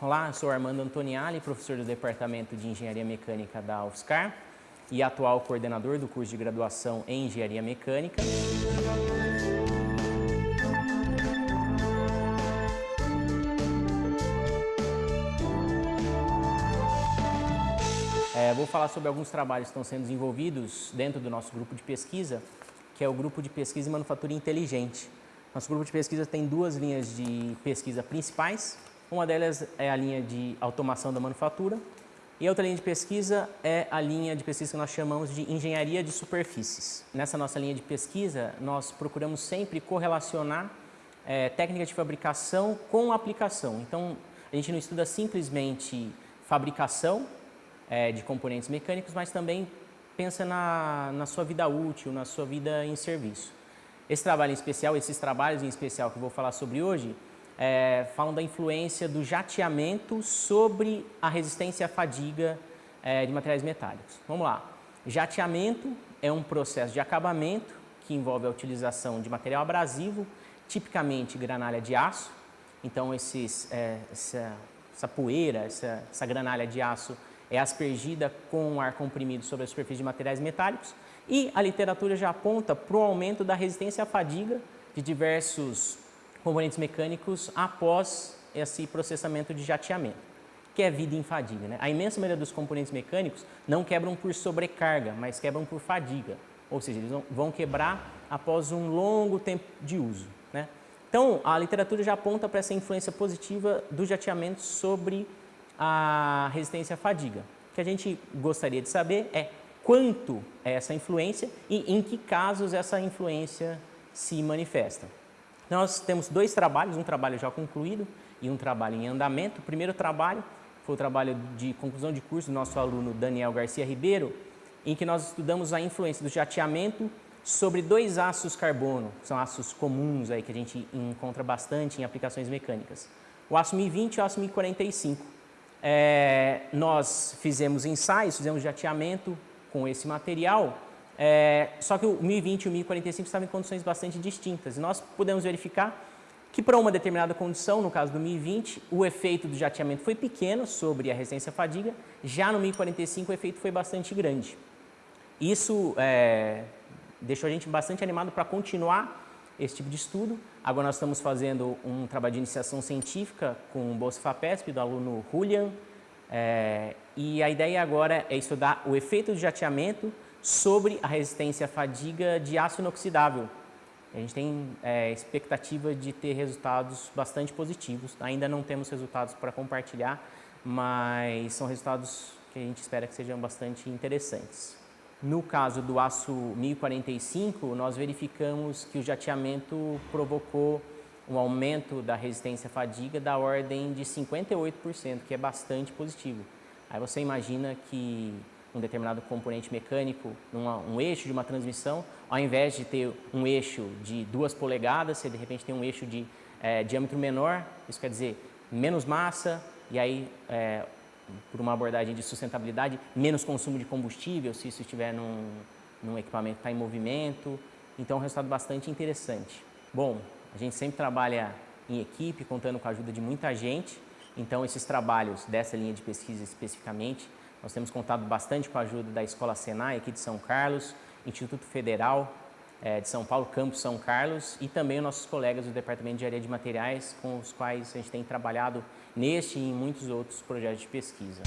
Olá, eu sou Armando Antoniali, professor do Departamento de Engenharia Mecânica da UFSCar e atual coordenador do curso de graduação em Engenharia Mecânica. É, vou falar sobre alguns trabalhos que estão sendo desenvolvidos dentro do nosso grupo de pesquisa, que é o grupo de pesquisa e manufatura inteligente. Nosso grupo de pesquisa tem duas linhas de pesquisa principais, uma delas é a linha de automação da manufatura e a outra linha de pesquisa é a linha de pesquisa que nós chamamos de engenharia de superfícies. Nessa nossa linha de pesquisa, nós procuramos sempre correlacionar é, técnica de fabricação com aplicação. Então, a gente não estuda simplesmente fabricação é, de componentes mecânicos, mas também pensa na, na sua vida útil, na sua vida em serviço. Esse trabalho em especial, esses trabalhos em especial que eu vou falar sobre hoje, é, falam da influência do jateamento sobre a resistência à fadiga é, de materiais metálicos. Vamos lá. Jateamento é um processo de acabamento que envolve a utilização de material abrasivo, tipicamente granalha de aço. Então, esses, é, essa, essa, poeira, essa, essa granalha de aço é aspergida com ar comprimido sobre a superfície de materiais metálicos e a literatura já aponta para o aumento da resistência à fadiga de diversos componentes mecânicos após esse processamento de jateamento, que é vida em fadiga. Né? A imensa maioria dos componentes mecânicos não quebram por sobrecarga, mas quebram por fadiga, ou seja, eles vão quebrar após um longo tempo de uso. Né? Então, a literatura já aponta para essa influência positiva do jateamento sobre a resistência à fadiga. O que a gente gostaria de saber é quanto é essa influência e em que casos essa influência se manifesta. Nós temos dois trabalhos, um trabalho já concluído e um trabalho em andamento. O primeiro trabalho foi o trabalho de conclusão de curso do nosso aluno Daniel Garcia Ribeiro, em que nós estudamos a influência do jateamento sobre dois aços carbono, que são aços comuns aí que a gente encontra bastante em aplicações mecânicas. O aço 1020 e o aço 1045. É, nós fizemos ensaios, fizemos jateamento com esse material é, só que o 1020 e o 1045 estavam em condições bastante distintas. E nós pudemos verificar que para uma determinada condição, no caso do 1020, o efeito do jateamento foi pequeno sobre a resistência à fadiga, já no 1045 o efeito foi bastante grande. Isso é, deixou a gente bastante animado para continuar esse tipo de estudo. Agora nós estamos fazendo um trabalho de iniciação científica com o Bolsa FAPESP, do aluno Julian, é, e a ideia agora é estudar o efeito do jateamento sobre a resistência à fadiga de aço inoxidável. A gente tem é, expectativa de ter resultados bastante positivos. Ainda não temos resultados para compartilhar, mas são resultados que a gente espera que sejam bastante interessantes. No caso do aço 1045, nós verificamos que o jateamento provocou um aumento da resistência à fadiga da ordem de 58%, que é bastante positivo. Aí você imagina que um determinado componente mecânico, numa, um eixo de uma transmissão, ao invés de ter um eixo de duas polegadas, você de repente tem um eixo de é, diâmetro menor, isso quer dizer menos massa, e aí, é, por uma abordagem de sustentabilidade, menos consumo de combustível, se isso estiver num, num equipamento que está em movimento. Então, é um resultado bastante interessante. Bom, a gente sempre trabalha em equipe, contando com a ajuda de muita gente, então esses trabalhos dessa linha de pesquisa especificamente, nós temos contado bastante com a ajuda da Escola Senai aqui de São Carlos, Instituto Federal é, de São Paulo, Campus São Carlos e também os nossos colegas do Departamento de Engenharia de Materiais com os quais a gente tem trabalhado neste e em muitos outros projetos de pesquisa.